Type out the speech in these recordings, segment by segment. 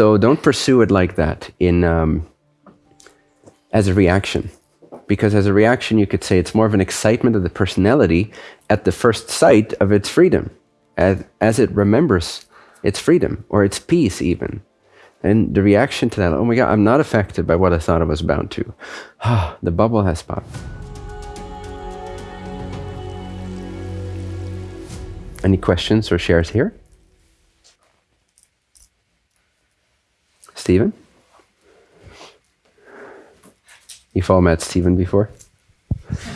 So don't pursue it like that in um, as a reaction, because as a reaction you could say it's more of an excitement of the personality at the first sight of its freedom, as, as it remembers its freedom or its peace even. And the reaction to that, oh my God, I'm not affected by what I thought I was bound to. Ah, the bubble has popped. Any questions or shares here? Stephen? You've all met Stephen before?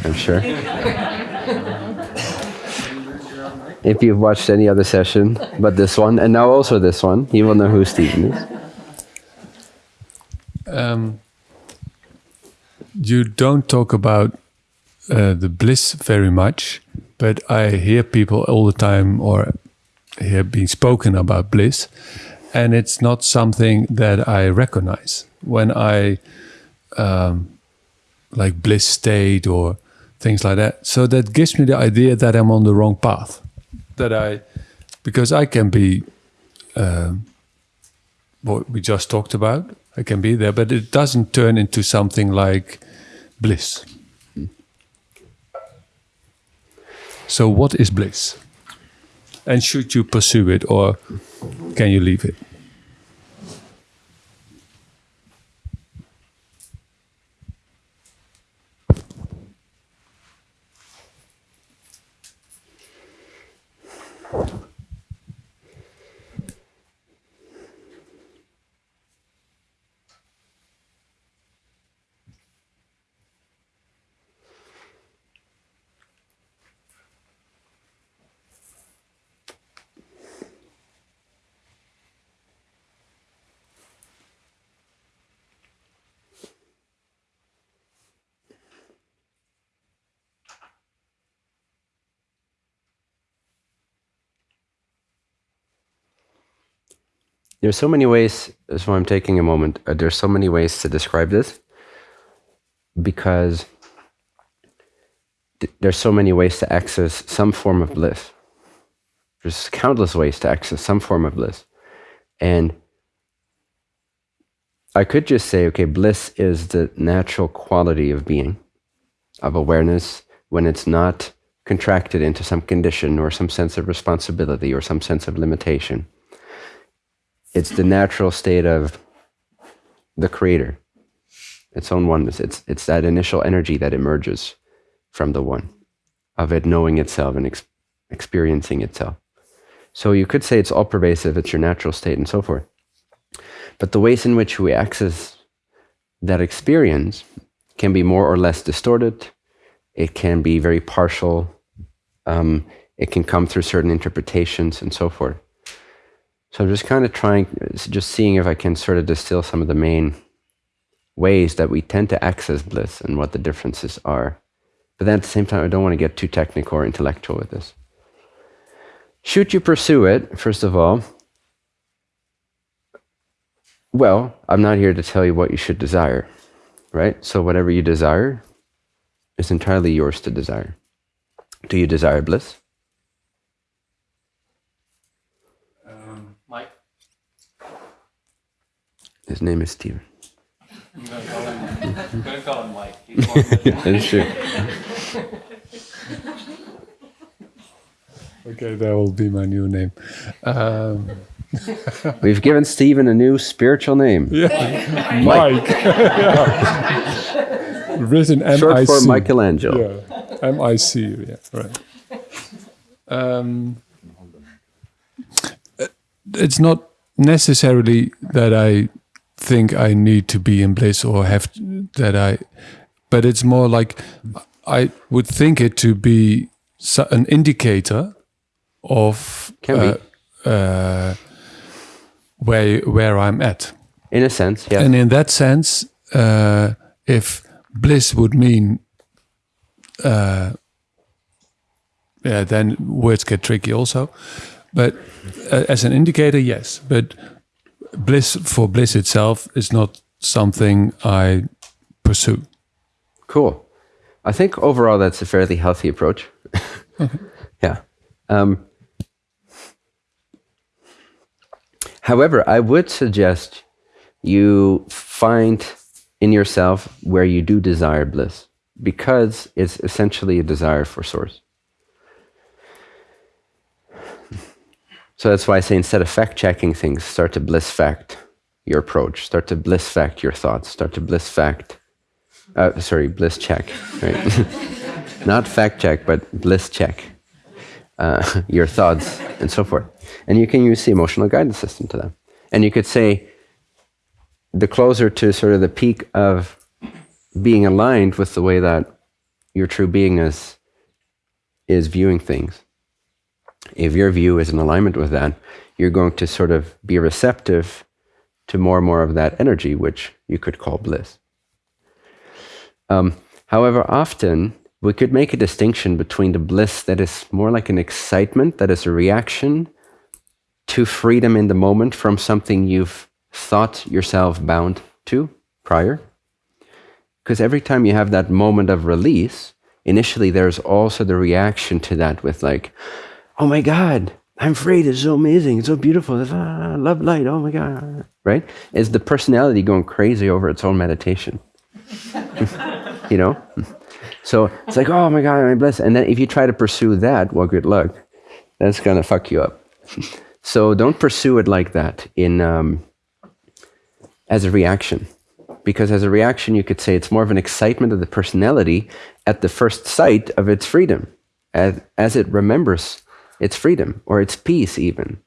I'm sure. if you've watched any other session but this one, and now also this one, you will know who Stephen is. Um, you don't talk about uh, the bliss very much, but I hear people all the time or hear being spoken about bliss, and it's not something that I recognize when I um, like bliss state or things like that. So that gives me the idea that I'm on the wrong path. That I, because I can be, um, what we just talked about, I can be there, but it doesn't turn into something like bliss. So, what is bliss? And should you pursue it or can you leave it? There's so many ways, why I'm taking a moment. Uh, there's so many ways to describe this because th- there's so many ways to access some form of bliss. There's countless ways to access some form of bliss. And I could just say, okay, bliss is the natural quality of being, of awareness, when it's not contracted into some condition or some sense of responsibility or some sense of limitation it's the natural state of the creator, its own oneness. It's, it's that initial energy that emerges from the one, of it knowing itself and ex- experiencing itself. So you could say it's all pervasive, it's your natural state, and so forth. But the ways in which we access that experience can be more or less distorted. It can be very partial. Um, it can come through certain interpretations and so forth. So I'm just kind of trying, just seeing if I can sort of distill some of the main ways that we tend to access bliss and what the differences are. But then at the same time, I don't want to get too technical or intellectual with this. Should you pursue it, first of all? Well, I'm not here to tell you what you should desire, right? So whatever you desire is entirely yours to desire. Do you desire bliss? His name is Stephen. I'm going to call him, Mike. That's true. okay, that will be my new name. Um, We've given Stephen a new spiritual name. Yeah, Mike. yeah. Written M-I-C. Short for Michelangelo. Yeah, M-I-C. Yeah, right. Um, it's not necessarily that I think I need to be in bliss or have that I, but it's more like I would think it to be an indicator of uh, uh, where where I'm at. In a sense, yeah. And in that sense, uh, if bliss would mean, uh, yeah, then words get tricky also. But uh, as an indicator, yes. But bliss for bliss itself is not something I pursue. Cool. I think overall that's a fairly healthy approach. okay. Yeah. Um, However, I would suggest you find in yourself where you do desire bliss because it's essentially a desire for source. So that's why I say instead of fact checking things, start to bliss fact your approach, start to bliss fact your thoughts, start to bliss fact, uh, sorry, bliss check, right? Not fact check, but bliss check uh, your thoughts and so forth. And you can use the emotional guidance system to that. And you could say, the closer to sort of the peak of being aligned with the way that your true being is, is viewing things, if your view is in alignment with that, you're going to sort of be receptive to more and more of that energy, which you could call bliss. Um, however, often we could make a distinction between the bliss that is more like an excitement, that is a reaction to freedom in the moment from something you've thought yourself bound to prior. Because every time you have that moment of release, initially there's also the reaction to that with like, oh my God, I'm free. It's so amazing. It's so beautiful. It's, ah, love light. Oh my God. Right? Is the personality going crazy over its own meditation? you know? So it's like, oh my God, I'm blessed. And then if you try to pursue that, well, good luck. That's going to fuck you up. so don't pursue it like that in um, as a reaction. Because as a reaction, you could say it's more of an excitement of the personality at the first sight of its freedom, as, as it remembers its freedom or its peace, even.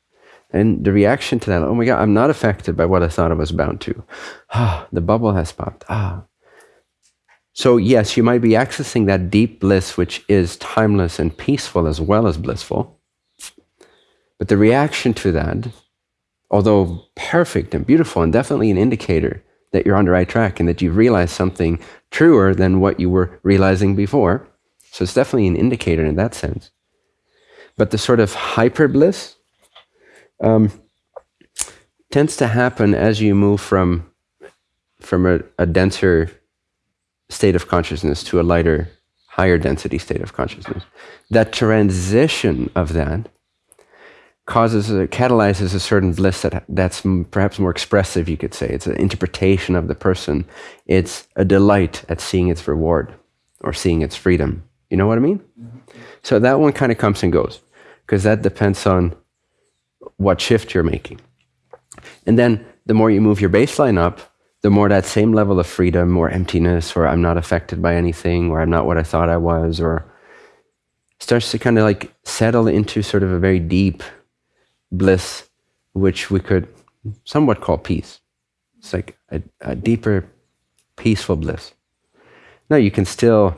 And the reaction to that, oh my God, I'm not affected by what I thought I was bound to. Ah, the bubble has popped. Ah, so, yes, you might be accessing that deep bliss, which is timeless and peaceful as well as blissful. But the reaction to that, although perfect and beautiful and definitely an indicator that you're on the right track and that you've realized something truer than what you were realizing before. So, it's definitely an indicator in that sense. But the sort of hyper bliss um, tends to happen as you move from, from a, a denser state of consciousness to a lighter, higher density state of consciousness. That transition of that causes a, catalyzes a certain bliss that that's perhaps more expressive you could say. It's an interpretation of the person. It's a delight at seeing its reward or seeing its freedom. You know what i mean? Mm-hmm. so that one kind of comes and goes because that depends on what shift you're making and then the more you move your baseline up the more that same level of freedom or emptiness or I'm not affected by anything or I'm not what I thought I was or starts to kind of like settle into sort of a very deep bliss, which we could somewhat call peace. It's like a, a deeper, peaceful bliss. Now you can still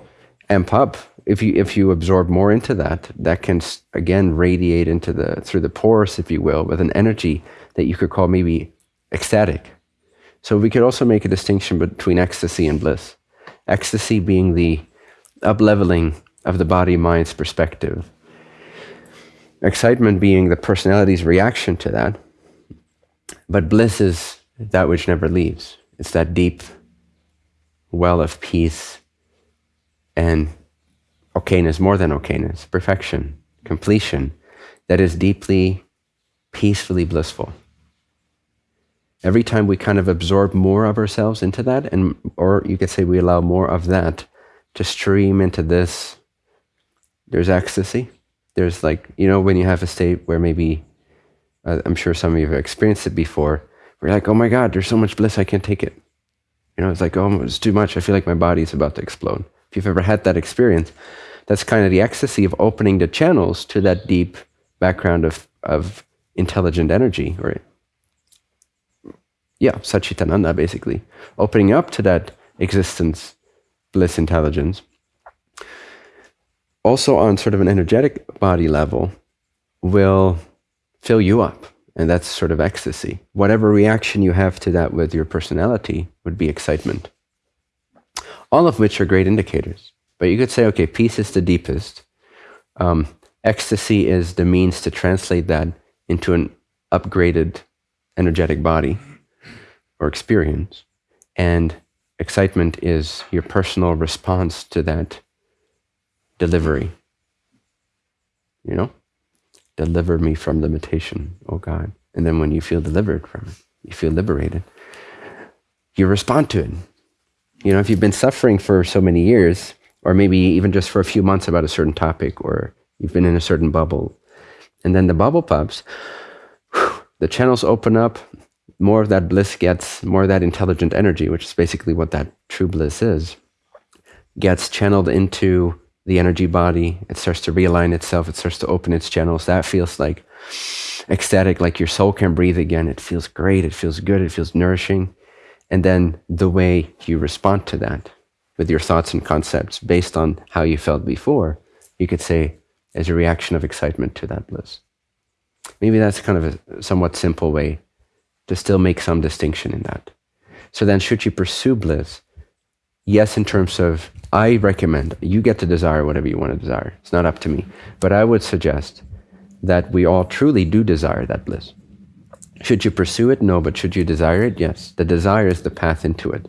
amp up if you if you absorb more into that. That can again radiate into the through the pores, if you will, with an energy that you could call maybe ecstatic so we could also make a distinction between ecstasy and bliss. Ecstasy being the upleveling of the body mind's perspective. Excitement being the personality's reaction to that. But bliss is that which never leaves. It's that deep well of peace and okayness, more than okayness, perfection, completion, that is deeply, peacefully blissful. Every time we kind of absorb more of ourselves into that and or you could say we allow more of that to stream into this there's ecstasy. There's like you know when you have a state where maybe uh, i'm sure some of you have experienced it before where you're like oh my god there's so much bliss i can't take it. You know it's like oh it's too much. I feel like my body's about to explode. If you've ever had that experience that's kind of the ecstasy of opening the channels to that deep background of of intelligent energy or yeah, Satchitananda, basically, opening up to that existence, bliss intelligence. Also, on sort of an energetic body level, will fill you up. And that's sort of ecstasy. Whatever reaction you have to that with your personality would be excitement. All of which are great indicators. But you could say, okay, peace is the deepest. Um, ecstasy is the means to translate that into an upgraded energetic body or experience. And excitement is your personal response to that delivery. You know? Deliver me from limitation, oh God. And then when you feel delivered from it, you feel liberated, you respond to it. You know, if you've been suffering for so many years, or maybe even just for a few months about a certain topic, or you've been in a certain bubble, and then the bubble pops, the channels open up, more of that bliss gets, more of that intelligent energy, which is basically what that true bliss is, gets channeled into the energy body. It starts to realign itself. It starts to open its channels. That feels like ecstatic, like your soul can breathe again. It feels great. It feels good. It feels nourishing. And then the way you respond to that with your thoughts and concepts based on how you felt before, you could say as a reaction of excitement to that bliss. Maybe that's kind of a somewhat simple way to still make some distinction in that. So then, should you pursue bliss? Yes, in terms of, I recommend you get to desire whatever you want to desire. It's not up to me. But I would suggest that we all truly do desire that bliss. Should you pursue it? No, but should you desire it? Yes. The desire is the path into it.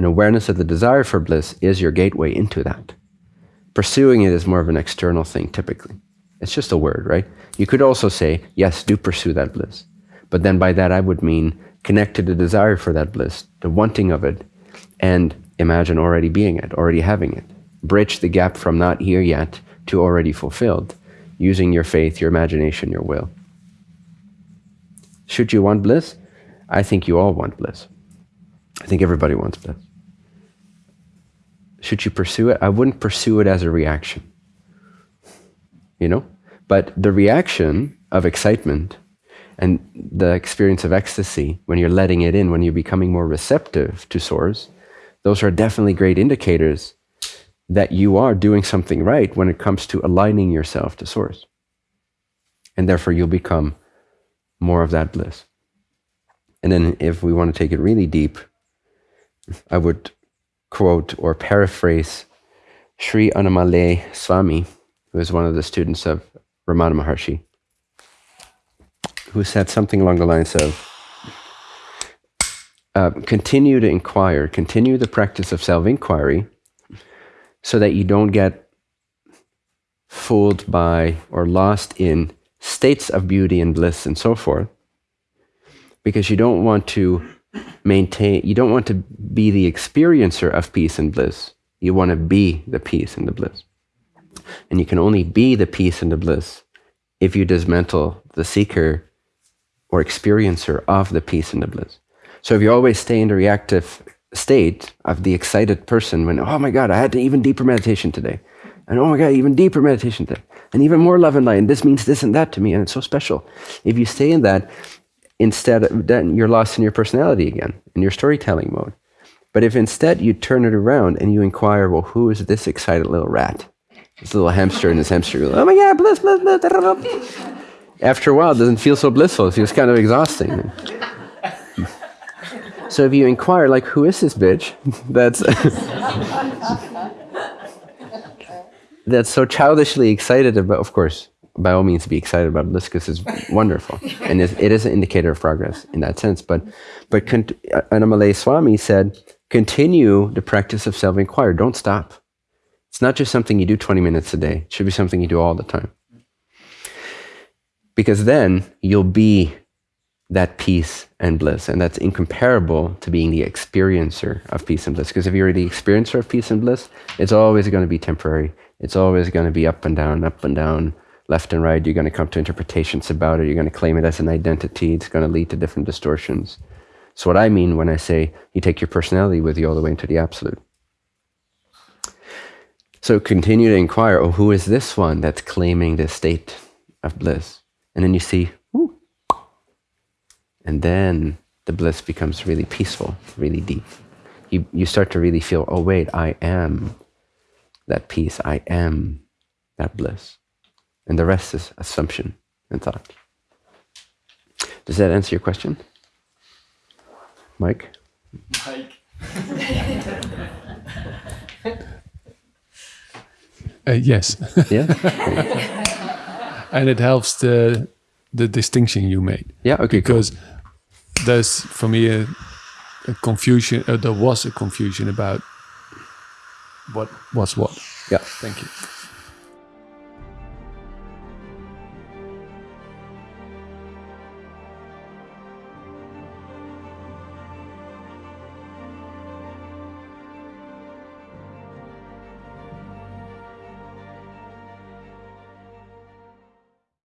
An awareness of the desire for bliss is your gateway into that. Pursuing it is more of an external thing, typically. It's just a word, right? You could also say, yes, do pursue that bliss. But then by that, I would mean connect to the desire for that bliss, the wanting of it, and imagine already being it, already having it. Bridge the gap from not here yet to already fulfilled, using your faith, your imagination, your will. Should you want bliss? I think you all want bliss. I think everybody wants bliss. Should you pursue it? I wouldn't pursue it as a reaction. You know? But the reaction of excitement and the experience of ecstasy, when you're letting it in, when you're becoming more receptive to source, those are definitely great indicators that you are doing something right when it comes to aligning yourself to source. And therefore, you'll become more of that bliss. And then, if we want to take it really deep, I would quote or paraphrase Sri Annamalai Swami, who is one of the students of Ramana Maharshi, who said something along the lines of uh, continue to inquire, continue the practice of self inquiry so that you don't get fooled by or lost in states of beauty and bliss and so forth, because you don't want to maintain, you don't want to be the experiencer of peace and bliss. You want to be the peace and the bliss. And you can only be the peace and the bliss if you dismantle the seeker or experiencer of the peace and the bliss. So if you always stay in the reactive state of the excited person when, oh my God, I had to even deeper meditation today. And oh my God, even deeper meditation today and even more love and light. And this means this and that to me, and it's so special. If you stay in that, instead, of, then you're lost in your personality again, in your storytelling mode. But if instead you turn it around and you inquire, well, who is this excited little rat? This little hamster in this hamster. Oh my God, bliss, bliss, bliss. After a while, it doesn't feel so blissful. It feels kind of exhausting. so if you inquire, like, who is this bitch? That's that's so childishly excited about, of course, by all means be excited about bliss because it's wonderful. and it is an indicator of progress in that sense. But, but uh, Annamalai Swami said, continue the practice of self inquiry. Don't stop. It's not just something you do 20 minutes a day, it should be something you do all the time. Because then you'll be that peace and bliss. And that's incomparable to being the experiencer of peace and bliss. Because if you're the experiencer of peace and bliss, it's always going to be temporary. It's always going to be up and down, up and down, left and right. You're going to come to interpretations about it. You're going to claim it as an identity. It's going to lead to different distortions. So, what I mean when I say you take your personality with you all the way into the absolute. So, continue to inquire oh, who is this one that's claiming this state of bliss? And then you see, Ooh. and then the bliss becomes really peaceful, really deep. You, you start to really feel, oh, wait, I am that peace. I am that bliss. And the rest is assumption and thought. Does that answer your question? Mike? Mike. uh, yes. Yeah. and it helps the the distinction you made. Yeah. Okay. Because cool. there's for me a, a confusion. Uh, there was a confusion about what was what. Yeah. Thank you.